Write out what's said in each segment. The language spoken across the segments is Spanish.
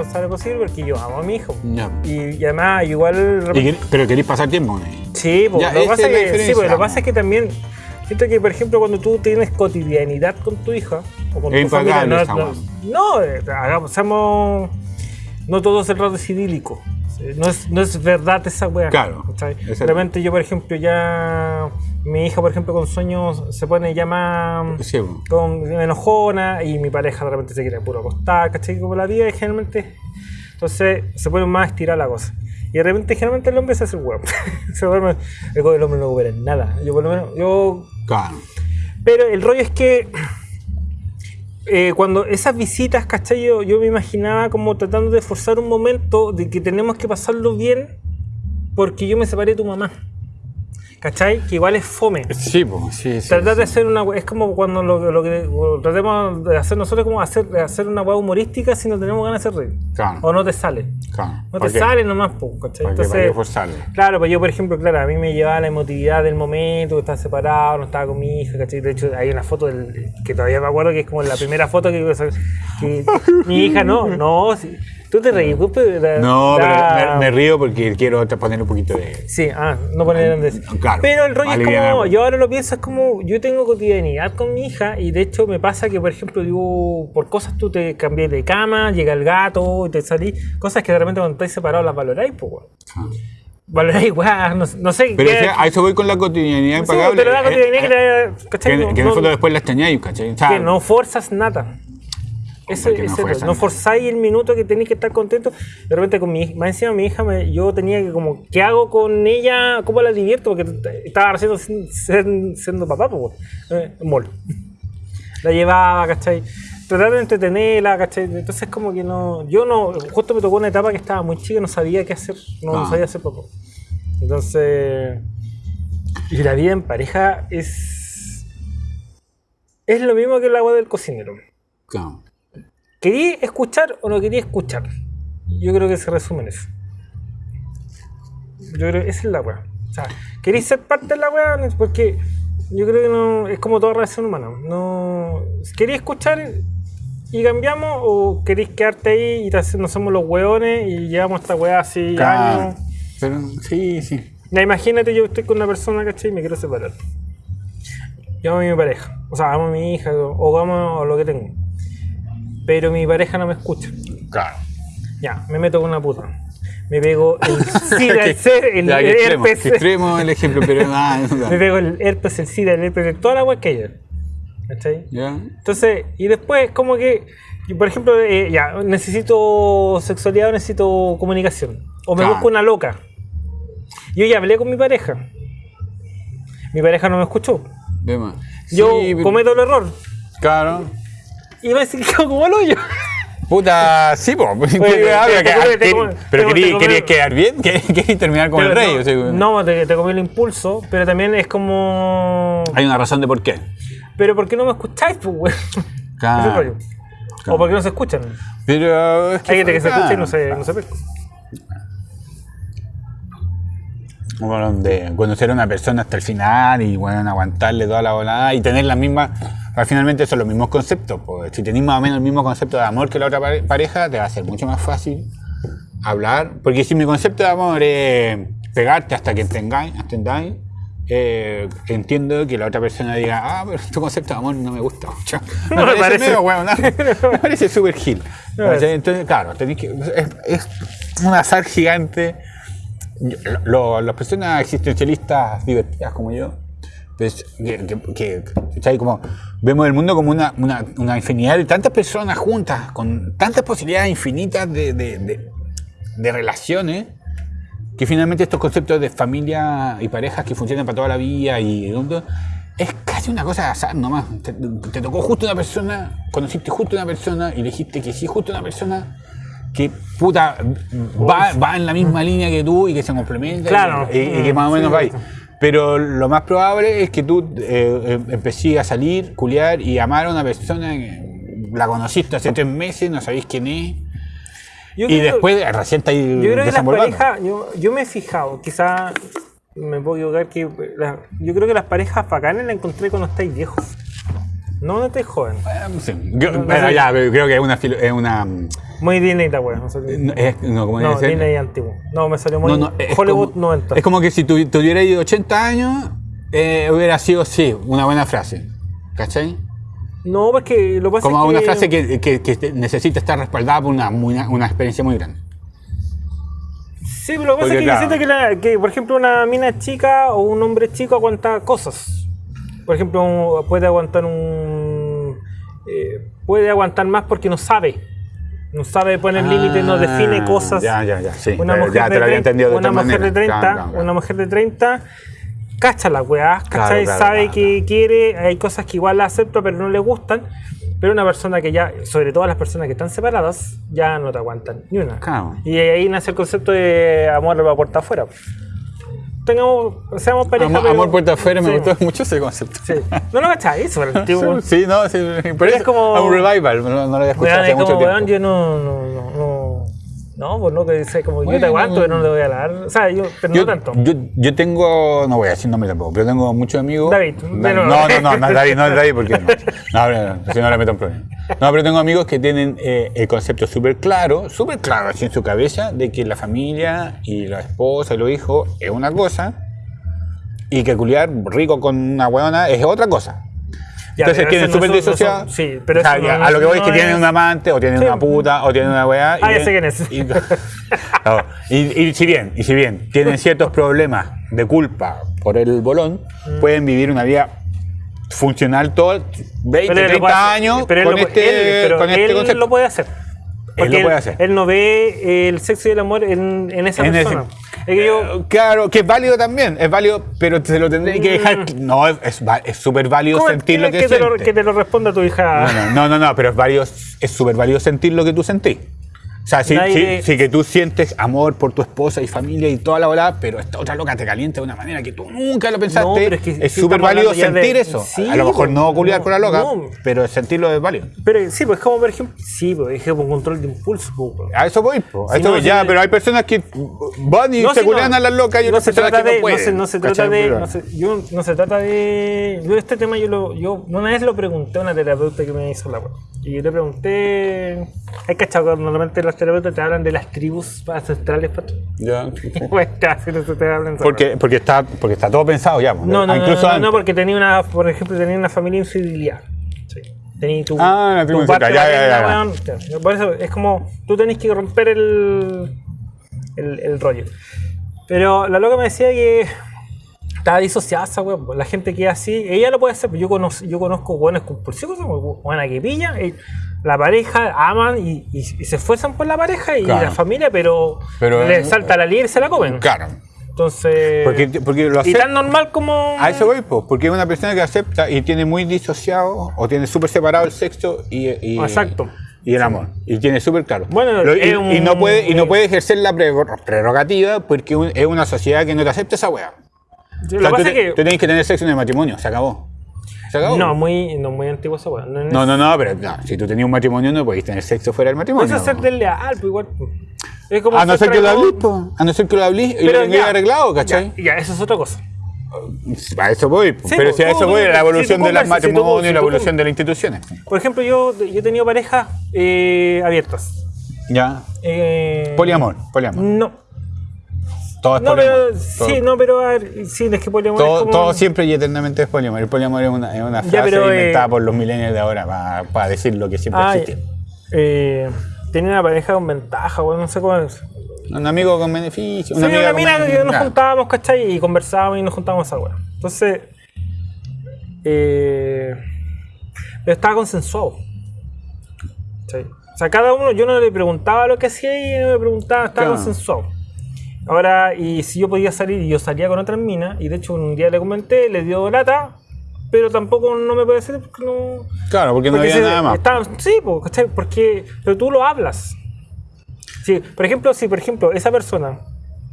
responsable posible porque yo amo a mi hijo. Ya. Y, y además, igual. Y pero queréis pasar tiempo él. Sí, pues, Ya, lo, pasa es que, sí, lo que pasa es que también siento que, por ejemplo, cuando tú tienes cotidianidad con tu hija o con Es tu familia, no, no, no, eh, hagamos, seamos- no todo es el rato es idílico. No es, no es verdad esa weá. Claro, repente yo, por ejemplo, ya mi hija, por ejemplo, con sueños se pone ya más Sí, po. con enojona y mi pareja de repente se quiere puro acostar, ¿cachai? Como la vida es generalmente. Entonces se pone más a estirar la cosa. Y de repente generalmente el hombre se hace el huevo. se duerme. El el hombre no recupera nada. Yo por lo menos, yo. Claro. Pero el rollo es que eh, cuando esas visitas, ¿cachai? Yo, yo me imaginaba como tratando de forzar un momento de que tenemos que pasarlo bien porque yo me separé de tu mamá. ¿Cachai? Que igual es fome. Sí, pues, sí, sí. Tratar de hacer una es como cuando lo, lo que tratemos de hacer nosotros como hacer, hacer una hueá humorística si no tenemos ganas de hacer reír. Claro. O no te sale. Claro. No ¿Para te qué? sale nomás, po, ¿cachai? ¿Para qué? ¿Para Entonces, claro, pues yo por ejemplo, claro, a mí me llevaba la emotividad del momento, que estaba separado, no estaba con mi hija, ¿cachai? De hecho hay una foto del, que todavía me acuerdo que es como la primera foto que, que mi hija no, no, sí. Tú te reís, pero la- No, la- pero me, me río porque quiero poner un poquito de. Sí, ah, no poner grandes. Claro, Pero el rollo es como, yo ahora lo pienso, es como, yo tengo cotidianidad con mi hija y de hecho me pasa que, por ejemplo, yo, por cosas tú te cambié de cama, llega el gato te salí, cosas que de repente cuando estáis separados las valoráis, pues, weón. Valoráis, weón, no, no sé. Pero qué- a eso voy con la cotidianidad sí, impagable. pero la eh, cotidianidad eh, que, ¿cachai? que, No- que en el fondo después la extrañáis, ¿cachai? O sea, que no forzas nada. Ese, no ese- no, forzáis el minuto que tenéis que estar contento. De repente con mi más encima mi hija, me- yo tenía que como, ¿qué hago con ella? ¿Cómo la divierto? Porque estaba recién sin- siendo papá, pues, eh, mol. La llevaba, ¿cachai? Tratar de entretenerla, ¿cachai? Entonces como que no, yo no, justo me tocó una etapa que estaba muy chica, no sabía qué hacer, no, no Ah. sabía hacer papá. Entonces, y la vida en pareja es, es lo mismo que el agua del cocinero. claro. ¿Quería escuchar o no quería escuchar? Yo creo que se resume en eso. Yo creo que esa es la weá. O sea, ¿queréis ser parte de la weá? Porque yo creo que no es como toda relación humana. No, ¿Queréis escuchar y cambiamos o queréis quedarte ahí y te nos somos los weones y llevamos esta weá así Claro. años? Pero sí, sí. Ya imagínate, yo estoy con una persona, ¿cachai? Y me quiero separar. Yo amo a mi pareja. O sea, amo a mi hija o amo a lo que tengo. Pero mi pareja no me escucha. Claro. Ya, me meto con una puta. Me pego el SIDA, el, ser, el, ya, el extremo, herpes. extremo el ejemplo, pero ah, Me pego el herpes, el SIDA, el herpes, toda la wea que hay. ¿Cachai? ya. Entonces, y después, como que, por ejemplo, eh, ya, necesito sexualidad o necesito comunicación. O me Claro. busco una loca. Yo ya hablé con mi pareja. Mi pareja no me escuchó. Yo Sí, cometo el error. Claro. Y me decir que como el hoyo. Puta, sí, po. Pero que- que- querías quedar bien, querías terminar como el rey. no, o sea, no, te, te comí el impulso, pero también es como. Hay una razón de por qué. Pero ¿por qué no me escucháis, pues, güey? Claro. Claro. O por qué no se escuchan. Pero es que. Hay gente que se escucha y no se, no se pesca. Bueno, de conocer a una persona hasta el final y bueno, aguantarle toda la volada y tener las mismas. Al Finalmente son los mismos conceptos. Pues. Si tenés más o menos el mismo concepto de amor que la otra pare- pareja, te va a ser mucho más fácil hablar. Porque si mi concepto de amor es pegarte hasta que entendáis, entendáis eh, entiendo que la otra persona diga, ah, pero tu concepto de amor no me gusta mucho. Me No me parece, parece. medio huevo, ¿no? me parece súper gil. No. Entonces, claro, tenéis que, es, es un azar gigante. Yo- lo- las personas existencialistas divertidas como yo, pues, que, que- que, ¿cachai? como vemos el mundo como una, una, una infinidad de tantas personas juntas, con tantas posibilidades infinitas de, de- de- de relaciones, que finalmente estos conceptos de familia y parejas que funcionan para toda la vida y es casi una cosa de azar nomás. Te, te tocó justo una persona, conociste justo una persona y dijiste que sí, justo una persona que puta va, va en la misma línea que tú y que se complementa Claro. y, y que más o menos sí. va ahí. Pero lo más probable es que tú eh, eh, empecé a salir, culiar y amar a una persona que la conociste hace tres meses, no sabéis quién es. Yo Y creo- después recién está ahí Yo creo que las parejas, yo, yo me he fijado, quizá me puedo equivocar, que la- yo creo que las parejas bacanas las encontré cuando estáis viejos. No cuando estáis jóvenes. Sí. Yo- No, no bueno, sé. ya, pero creo que es una, es una Muy Disney la wea. No, sé qué- No, es- no, ¿cómo debe no? Disney antiguo. No, me salió muy No, no, es Hollywood como, 90. Es como que si tu, tuviera ido 80 años, eh, hubiera sido, sí, una buena frase. ¿Cachai? No, porque lo que pasa Como es una que... frase que, que- necesita estar respaldada por una, muy- una experiencia muy grande. Sí, pero lo que pasa Porque, es que claro. yo siento que, la- que, por ejemplo, una mina chica o un hombre chico aguanta cosas. Por ejemplo, puede aguantar un... eh, puede aguantar más porque no sabe. No sabe poner límites, no define Ah, cosas. Ya, ya, ya, sí. Una mujer, ya de, te lo había 30, entendido de una mujer de manera. 30, Claro, claro, claro. una mujer de 30, cacha la weá, ¿cachai? claro, sabe que quiere, hay cosas que igual la acepta pero no le gustan, pero una persona que ya, sobre todo las personas que están separadas, ya no te aguantan ni una. Y ahí nace el concepto de amor a la puerta afuera. Tengamos, seamos pareja, Amor, pero- amor puerta afuera, me sí, gustó mucho ese concepto. Sí. No lo pero el tipo... Sí, no, sí, pero es es como- un revival, no, no lo había escuchado hace es mucho como, weón, tiempo. yo no, no, no, no, no, pues no, que dice como yo Bueno, te aguanto, pero no le voy a dar, o sea, yo, pero Yo, no tanto. yo, yo tengo, no voy a decir nombre tampoco, pero tengo muchos amigos. David, No, nuevo. no, no, no, no es David, no es David porque no. No, no, no, si no le meto un problema. No, pero tengo amigos que tienen eh, el concepto súper claro, súper claro así en su cabeza, de que la familia y la esposa y los hijos es una cosa y que culiar rico con una huevona es otra cosa. Ya, Entonces tienen súper no disociado. sí, pero O sea, eso ya, no- a lo que voy no es que tienen un amante, o tienen Sí. una puta, o tienen una weá. Ah, ya sé quién es. Y, no, y- y si bien, y si bien tienen ciertos problemas de culpa por el bolón, Mm. pueden vivir una vida funcional todo 20, Pero él lo 30 puede hacer, años pero él con lo este, él- pero con este él concepto. lo puede hacer. Porque lo puede hacer. Él no ve el sexo y el amor en, en esa En ese- persona. Es que yo, Eh, Claro, que es válido también, es válido, pero se lo tendré que dejar. No, es- va- es súper válido ¿cómo sentir lo que, te lo, que te lo responda tu hija? No, no, no, no, no, pero es válido, es súper válido sentir lo que tú sentís. O sea, sí, Nadie- sí, sí que tú sientes amor por tu esposa y familia y toda la bola, pero esta otra loca te calienta de una manera que tú nunca lo pensaste. No, pero es que súper válido de- sentir eso. sí, a lo mejor no culiar no, con la loca, no. pero sentirlo es válido. Pero sí, pues como por ejemplo, sí, pues es como un control de impulso. pues. A eso voy, a Si eso voy. ya, pero hay personas que van y se culean no. a las locas y no otras se personas trata que de, no pueden. no se, trata de, Pero- no se, yo, no se trata de, yo este tema yo lo, yo una vez lo pregunté a una terapeuta que me hizo la web y yo le pregunté, hay cachado normalmente los terapeutas te hablan de las tribus ancestrales, pato. Ya. Pues casi no se te hablan. de Porque, porque, está, porque está todo pensado ya. po. No, no, no, no, porque tenía una, por ejemplo, tenía una familia infidelidad. Sí. Tenía tu, Ah, la tribu parte infidelidad, ya, ya. Por eso es como, tú tenés que romper el, el, el rollo. Pero la loca me decía que estaba disociada esa weón. La gente que es así, ella lo puede hacer, pero yo conozco, yo conozco buenas compulsivos, buenas que pillan. y la pareja aman y, y- y se esfuerzan por la pareja y Claro. la familia, pero, Pero, le salta la liebre y se la comen. Claro. Entonces, Porque, porque lo y hace. tan normal como. A eso voy, pues, porque es una persona que acepta y tiene muy disociado o tiene súper separado el sexo y, y- Exacto. y el amor. Y tiene súper claro. Bueno, Lo- y, un- y no puede, y no puede ejercer la pre- prerrogativa porque un- es una sociedad que no te acepta esa weá. Lo O sea, que tú, pasa es te- que. tú tenés que tener sexo en el matrimonio, se acabó. Se acabó. No, muy, no, muy antiguo esa weá. No, no, no, no, pero no, si tú tenías un matrimonio no podéis tener sexo fuera del matrimonio. Eso es ser desleal, pues igual. pues. Es como a no ser que lo hablís, po. a no ser que lo hablís y lo tengáis ya, arreglado, ¿cachai? Ya, ya, eso es otra cosa. A eso voy. Sí, pero si a tú- eso tú- voy, la tú evolución de los conversas, si tú- matrimonios si y la tú evolución de las instituciones. Por ejemplo, yo, yo he tenido parejas eh, abiertas. Ya. Eh, Poliamor, poliamor. No. Todo es No, poliamor. pero. todo, Sí, no, pero. a ver, sí, es que poliamor todo, es como. todo siempre y eternamente es poliamor. El poliamor es una, es una frase Ya, pero, eh, inventada por los milenios de ahora para, decir lo que siempre Ah, existió. eh, tenía una pareja con ventaja, bueno, no sé cómo es. Un amigo con beneficio. Una, amiga una con que nos juntábamos, ¿cachai? Y conversábamos y nos juntábamos esa weá. Entonces, eh, pero estaba consensuado. O sea, cada uno, yo no le preguntaba lo que hacía y no me preguntaba, estaba Claro. consensuado. Ahora, y si yo podía salir, y yo salía con otras minas, y de hecho un día le comenté, le dio lata, pero tampoco no me puede decir porque no. Claro, porque no Porque había nada más. está- sí, po, ¿cachai? Porque, pero tú lo hablas. Sí, por ejemplo, si por ejemplo esa persona,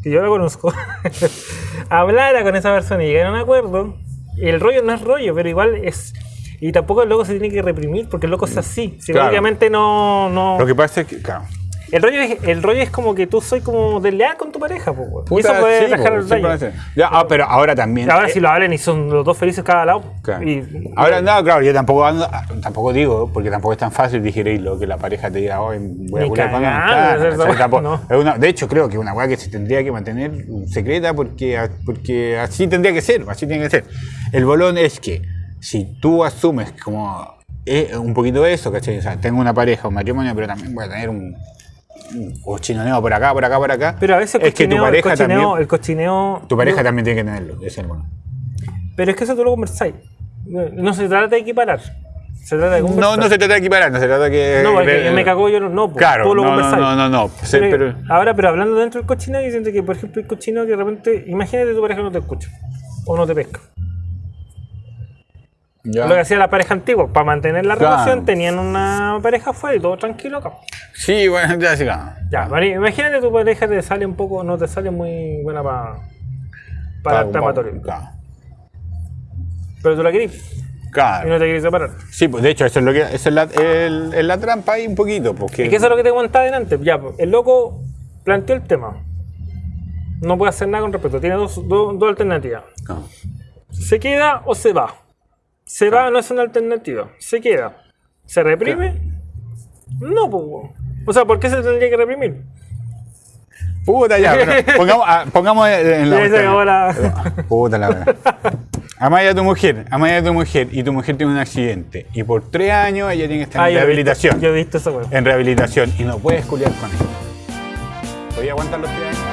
que yo la conozco, hablara con esa persona y llegara a un acuerdo, el rollo no es rollo, pero igual es... Y tampoco el loco se tiene que reprimir porque el loco es así. Si Claro. no... no Lo que pasa es que, claro. El rollo, es, el rollo es como que tú soy como desleal con tu pareja, pues, weón. Y Puta, eso puede sí, dejar el daño. Ya, ah, pero ahora también. Ahora eh, si lo hablan y son los dos felices cada lado. Claro. Y, Ahora, no, claro, yo tampoco ando- tampoco digo, porque tampoco es tan fácil digerirlo, que la pareja te diga, hoy voy a Ni culiar con De hecho, creo que es una weá que se tendría que mantener secreta porque, porque así tendría que ser, así tiene que ser. El bolón es que si tú asumes como eh, un poquito eso, ¿cachai? O sea, tengo una pareja, un matrimonio, pero también voy a tener un cochinoneo por acá, por acá, por acá. pero a veces es que tu cochineo, el pareja cochineo, también, el cochineo. tu pareja no- también tiene que tenerlo, es el bueno. Pero es que eso tú lo conversáis. No, no se trata de equiparar. Se trata de. No, no se trata de equiparar, no se trata de que... No, porque de- me cagó yo no. no pues, Claro, tú lo no, no, conversáis. no, no, no. Sí, pero- Ahora, pero hablando dentro del cochino, yo siento que, por ejemplo, el cochino que de repente, imagínate tu pareja no te escucha o no te pesca. Ya. Lo que hacía la pareja antigua, para mantener la Claro. relación, tenían una pareja afuera y todo tranquilo acá. Sí, bueno, ya sí, claro. Ya, imagínate tu pareja te sale un poco, no te sale muy buena para para el amatorio. Claro. Pero tú la querís y Claro. no te querés separar. Sí, pues de hecho, eso es lo que es la, el- la trampa ahí un poquito, porque Es que eso es lo que te comentaba delante. Ya, pues, el loco planteó el tema. No puede hacer nada con respecto. Tiene dos, dos, dos alternativas. No. ¿Se queda o se va? Se va, no es una alternativa. Se queda. ¿Se reprime? No. Pues, o sea, ¿por qué se tendría que reprimir? Puta ya, pero pongamos, ah, pongamos, en la. Ah, puta la verdad. Amáis a tu mujer, amáis a tu mujer y tu mujer tiene un accidente. Y por tres años ella tiene que estar ah, en yo rehabilitación. Yo he visto esa weón. En rehabilitación. Y no puedes culiar con ella. ¿Podía aguantar los tres años?